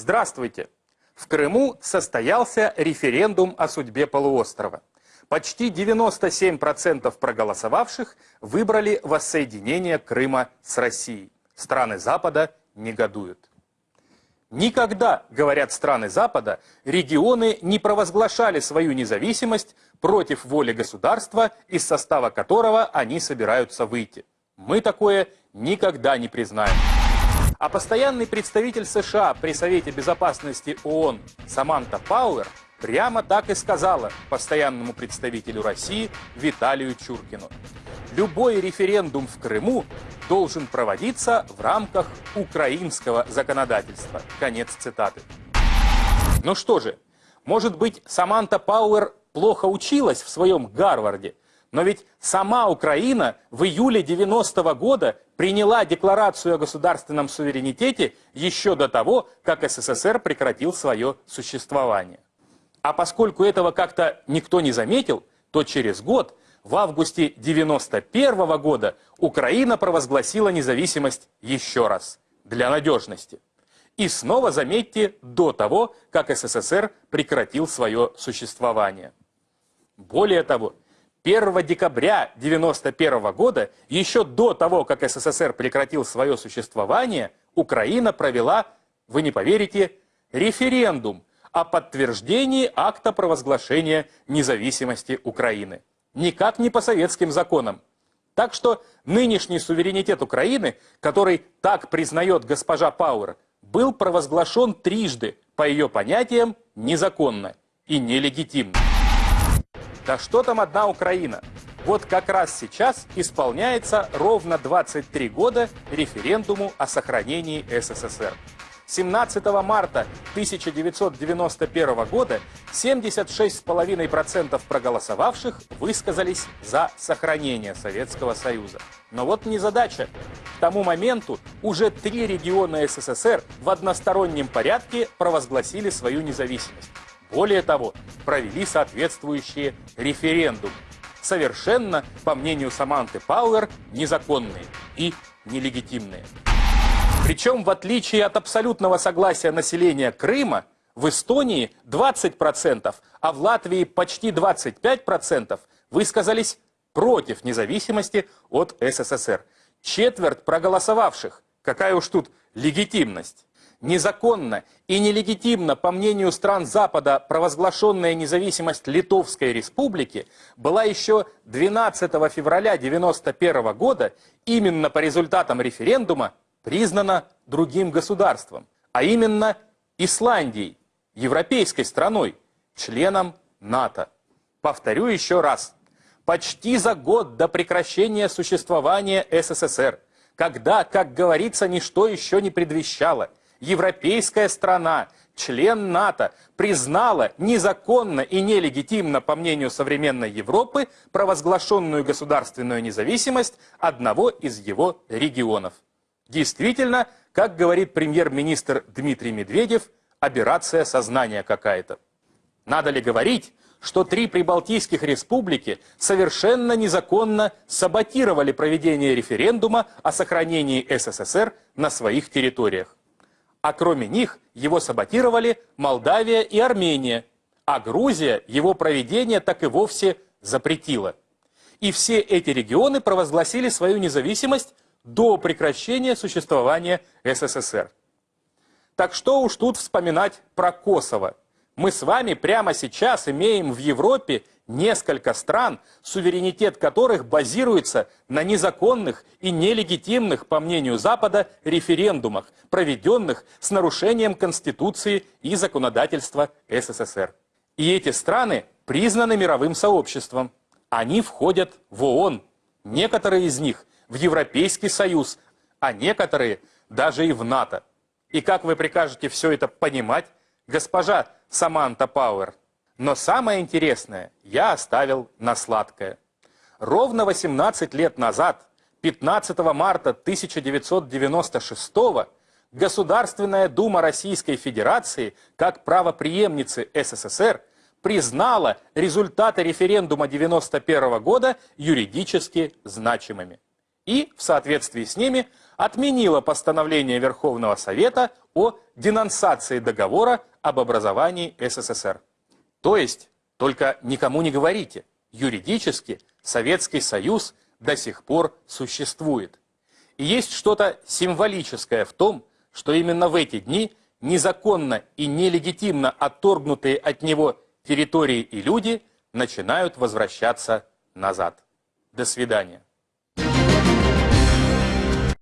Здравствуйте! В Крыму состоялся референдум о судьбе полуострова. Почти 97% проголосовавших выбрали воссоединение Крыма с Россией. Страны Запада негодуют. Никогда, говорят страны Запада, регионы не провозглашали свою независимость против воли государства, из состава которого они собираются выйти. Мы такое никогда не признаем. А постоянный представитель США при Совете Безопасности ООН Саманта Пауэр прямо так и сказала постоянному представителю России Виталию Чуркину. Любой референдум в Крыму должен проводиться в рамках украинского законодательства. Конец цитаты. Ну что же, может быть, Саманта Пауэр плохо училась в своем Гарварде, но ведь сама Украина в июле 90 -го года приняла декларацию о государственном суверенитете еще до того, как СССР прекратил свое существование. А поскольку этого как-то никто не заметил, то через год, в августе 91 -го года, Украина провозгласила независимость еще раз, для надежности. И снова, заметьте, до того, как СССР прекратил свое существование. Более того, 1 декабря 1991 года, еще до того, как СССР прекратил свое существование, Украина провела, вы не поверите, референдум о подтверждении акта провозглашения независимости Украины. Никак не по советским законам. Так что нынешний суверенитет Украины, который так признает госпожа Пауэр, был провозглашен трижды, по ее понятиям, незаконно и нелегитимно. Да что там одна Украина? Вот как раз сейчас исполняется ровно 23 года референдуму о сохранении СССР. 17 марта 1991 года 76,5% проголосовавших высказались за сохранение Советского Союза. Но вот незадача. К тому моменту уже три региона СССР в одностороннем порядке провозгласили свою независимость. Более того, провели соответствующие референдумы. Совершенно, по мнению Саманты Пауэр, незаконные и нелегитимные. Причем, в отличие от абсолютного согласия населения Крыма, в Эстонии 20%, а в Латвии почти 25% высказались против независимости от СССР. Четверть проголосовавших. Какая уж тут легитимность незаконно и нелегитимно, по мнению стран Запада, провозглашенная независимость Литовской Республики была еще 12 февраля 1991 года именно по результатам референдума признана другим государством, а именно Исландией, европейской страной, членом НАТО. Повторю еще раз. Почти за год до прекращения существования СССР, когда, как говорится, ничто еще не предвещало – европейская страна, член НАТО, признала незаконно и нелегитимно, по мнению современной Европы, провозглашенную государственную независимость одного из его регионов. Действительно, как говорит премьер-министр Дмитрий Медведев, операция сознания какая-то. Надо ли говорить, что три прибалтийских республики совершенно незаконно саботировали проведение референдума о сохранении СССР на своих территориях а кроме них его саботировали Молдавия и Армения, а Грузия его проведение так и вовсе запретила. И все эти регионы провозгласили свою независимость до прекращения существования СССР. Так что уж тут вспоминать про Косово. Мы с вами прямо сейчас имеем в Европе несколько стран, суверенитет которых базируется на незаконных и нелегитимных, по мнению Запада, референдумах, проведенных с нарушением Конституции и законодательства СССР. И эти страны признаны мировым сообществом. Они входят в ООН, некоторые из них в Европейский Союз, а некоторые даже и в НАТО. И как вы прикажете все это понимать, госпожа Саманта Пауэр? Но самое интересное я оставил на сладкое. Ровно 18 лет назад, 15 марта 1996 Государственная Дума Российской Федерации, как правоприемницы СССР, признала результаты референдума 1991 года юридически значимыми. И в соответствии с ними отменила постановление Верховного Совета о денонсации договора об образовании СССР. То есть, только никому не говорите, юридически Советский Союз до сих пор существует. И есть что-то символическое в том, что именно в эти дни незаконно и нелегитимно отторгнутые от него территории и люди начинают возвращаться назад. До свидания.